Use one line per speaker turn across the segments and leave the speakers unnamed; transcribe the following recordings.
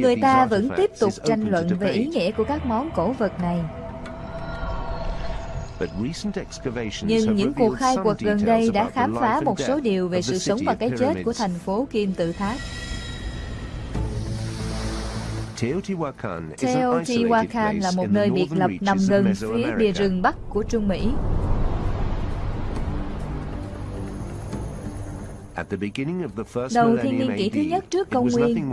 Người ta vẫn tiếp tục tranh luận về ý nghĩa của các món cổ vật này. Nhưng những cuộc khai quật gần đây đã khám phá một số điều về sự sống và cái chết của thành phố Kim Tự Tháp. Teotihuacan là một nơi biệt lập nằm gần phía bìa rừng Bắc của Trung Mỹ. Đầu thiên niên kỷ thứ nhất trước công nguyên,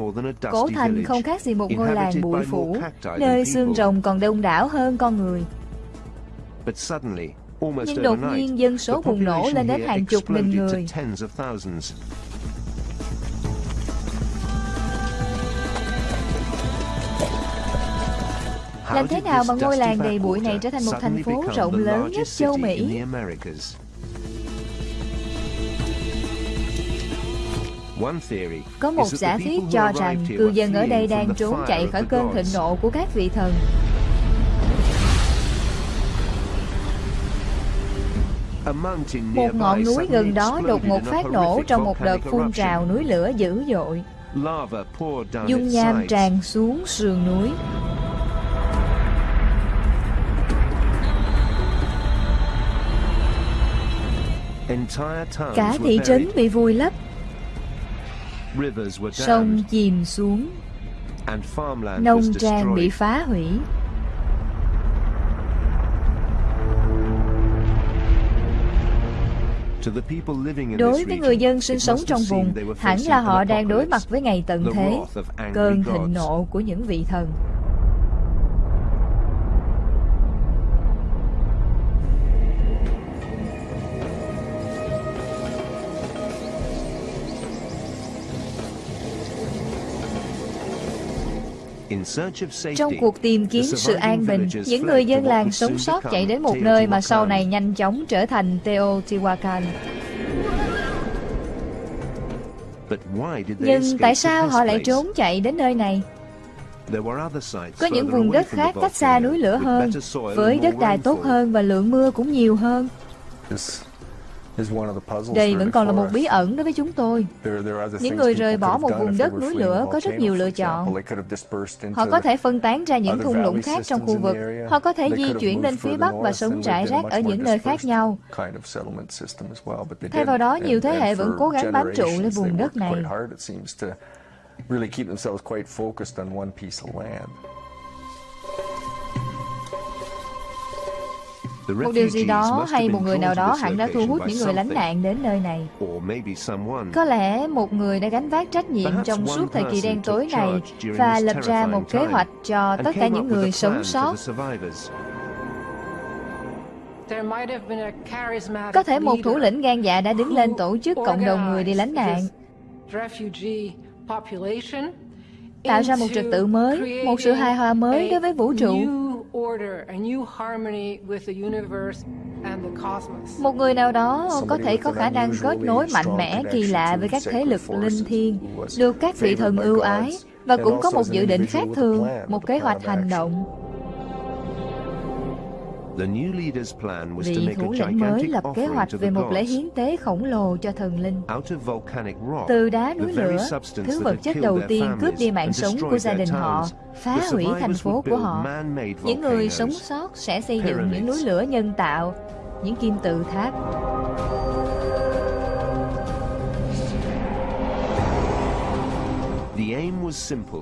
cổ thành không khác gì một ngôi làng bụi phủ, nơi xương rồng còn đông đảo hơn con người. Nhưng đột nhiên dân số bùng nổ lên đến hàng chục nghìn người. Làm thế nào mà ngôi làng đầy bụi này trở thành một thành phố rộng lớn nhất châu Mỹ? Có một giả thuyết cho rằng cư dân ở đây đang trốn chạy khỏi cơn thịnh nộ của các vị thần. Một ngọn núi gần đó đột ngột phát nổ trong một đợt phun trào núi lửa dữ dội. Dung nham tràn xuống sườn núi. Cả thị trấn bị vùi lấp Sông chìm xuống. Nông trang bị phá hủy. Đối với người dân sinh sống trong vùng, hẳn là họ đang đối mặt với ngày tận thế, cơn thịnh nộ của những vị thần. Trong cuộc tìm kiếm sự an bình, những người dân làng sống sót chạy đến một nơi mà sau này nhanh chóng trở thành Teotihuacan. Nhưng tại sao họ lại trốn chạy đến nơi này? Có những vùng đất khác cách xa núi lửa hơn, với đất đai tốt hơn và lượng mưa cũng nhiều hơn. Đây vẫn còn là một bí ẩn đối với chúng tôi. Những người rời bỏ một vùng đất núi lửa có rất nhiều lựa chọn. Họ có thể phân tán ra những thung lũng khác trong khu vực. Họ có thể di chuyển lên phía Bắc và sống rải rác ở những nơi khác nhau. Thay vào đó, nhiều thế hệ vẫn cố gắng bám trụ lên vùng đất này. Một điều gì đó hay một người nào đó hẳn đã thu hút những người lánh nạn đến nơi này. Có lẽ một người đã gánh vác trách nhiệm trong suốt thời kỳ đen tối này và lập ra một kế hoạch cho tất cả những người sống sót. Có thể một thủ lĩnh gan dạ đã đứng lên tổ chức cộng đồng người đi lánh nạn tạo ra một trật tự mới, một sự hài hòa mới đối với vũ trụ. Một người nào đó có thể có khả năng kết nối mạnh mẽ kỳ lạ với các thế lực linh thiêng, được các vị thần ưu ái, và cũng có một dự định khác thường, một kế hoạch hành động. Vị thủ lĩnh mới lập kế hoạch về một lễ hiến tế khổng lồ cho thần linh. Từ đá núi lửa, thứ vật chất đầu tiên cướp đi mạng sống của gia đình họ, phá hủy thành phố của họ. Những người sống sót sẽ xây dựng những núi lửa nhân tạo, những kim tự tháp.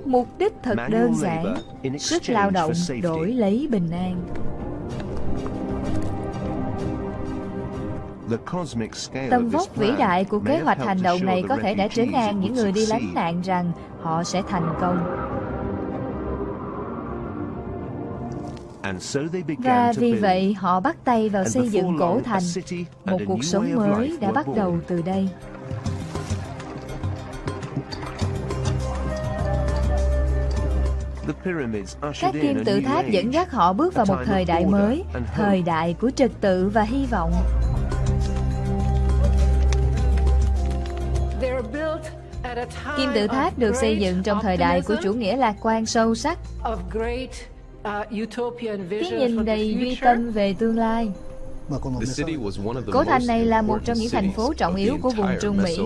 Mục đích thật đơn giản, sức lao động đổi lấy bình an. Tầm vóc vĩ đại của kế hoạch hành động này có thể đã trấn an những người đi lánh nạn rằng họ sẽ thành công. Và vì vậy họ bắt tay vào xây dựng cổ thành. Một cuộc sống mới đã bắt đầu từ đây. Các kim tự tháp dẫn dắt họ bước vào một thời đại mới, thời đại của trật tự và hy vọng. Kim tự tháp được xây dựng trong thời đại của chủ nghĩa lạc quan sâu sắc, cái nhìn đầy duy tâm về tương lai. Cố thành này là một trong những thành phố trọng yếu của vùng Trung Mỹ.